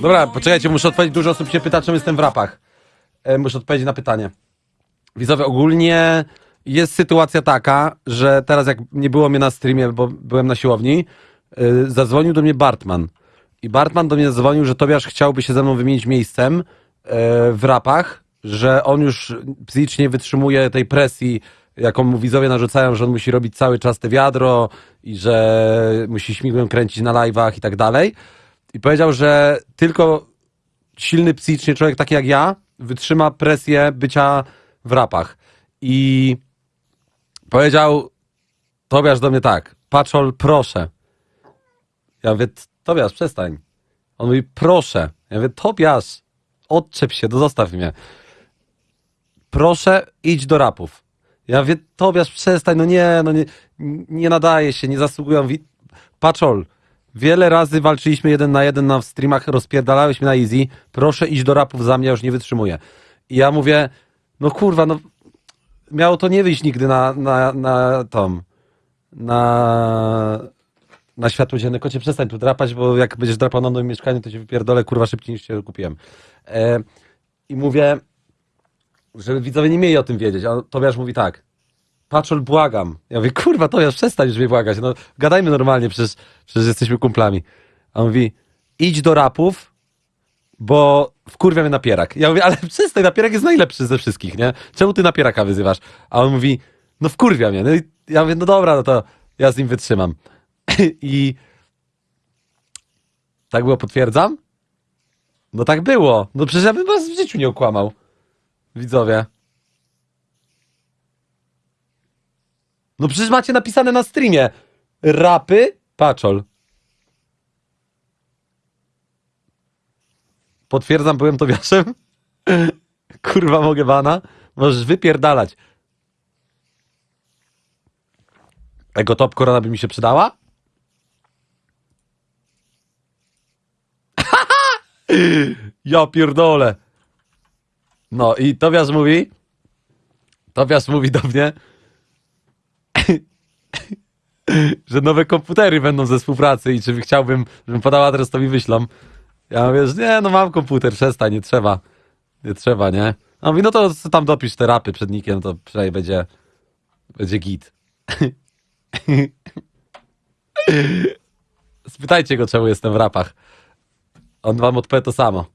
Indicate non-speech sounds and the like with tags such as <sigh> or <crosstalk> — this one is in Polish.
Dobra, poczekajcie, muszę odpowiedzieć. Dużo osób się pyta, czym jestem w rapach. E, muszę odpowiedzieć na pytanie. Widzowie, ogólnie jest sytuacja taka, że teraz jak nie było mnie na streamie, bo byłem na siłowni, y, zadzwonił do mnie Bartman. I Bartman do mnie zadzwonił, że Tobiasz chciałby się ze mną wymienić miejscem y, w rapach, że on już psychicznie wytrzymuje tej presji, jaką mu widzowie narzucają, że on musi robić cały czas te wiadro i że musi śmigłem kręcić na live'ach i tak dalej. I powiedział, że tylko silny psychicznie człowiek taki jak ja wytrzyma presję bycia w rapach. I powiedział Tobiasz do mnie tak, Paczol, proszę. Ja mówię, Tobiasz, przestań. On mówi, proszę. Ja mówię, Tobiasz, odczep się, zostaw mnie. Proszę, idź do rapów. Ja mówię, Tobiasz, przestań, no nie, no nie, nie nadaje się, nie zasługują. Wi- Paczol, wiele razy walczyliśmy jeden na jeden na streamach, rozpierdalałeś mnie na easy, proszę iść do rapów za mnie, już nie wytrzymuję. I ja mówię, no kurwa, no miało to nie wyjść nigdy na, na, na tom, na, na światło dzienne. Kocie, przestań tu drapać, bo jak będziesz drapał na moim mieszkaniu, to cię wypierdolę, kurwa, szybciej niż cię kupiłem. E, I mówię, żeby widzowie nie mieli o tym wiedzieć, a Tobiasz mówi tak, Paczol, błagam. Ja mówię, kurwa, Tobiasz, przestań już mnie błagać, no gadajmy normalnie, przecież, przecież jesteśmy kumplami. A on mówi, idź do rapów, bo wkurwia mnie napierak. Ja mówię, ale <laughs> przestań, napierak jest najlepszy ze wszystkich, nie? Czemu ty napieraka wyzywasz? A on mówi, no wkurwia mnie. No i ja mówię, no dobra, no to ja z nim wytrzymam. <laughs> I tak było, potwierdzam? No tak było. No przecież ja bym was w życiu nie okłamał. Widzowie. No przecież macie napisane na streamie. Rapy, paczol. Potwierdzam, byłem Tobiaszem. <laughs> Kurwa, mogę bana. Możesz wypierdalać. Ego top korona by mi się przydała? <laughs> ja pierdolę. No i Tobiasz mówi, Tobiasz mówi do mnie, że nowe komputery będą ze współpracy i czy chciałbym, żebym podał adres, to mi wyślą. Ja mówię, że nie, no mam komputer, przestań, nie trzeba. Nie trzeba, nie? A mówi, no to tam dopisz te rapy przed nikiem, to przynajmniej będzie, będzie git. <laughs> Spytajcie go, czemu jestem w rapach. On wam odpowie to samo.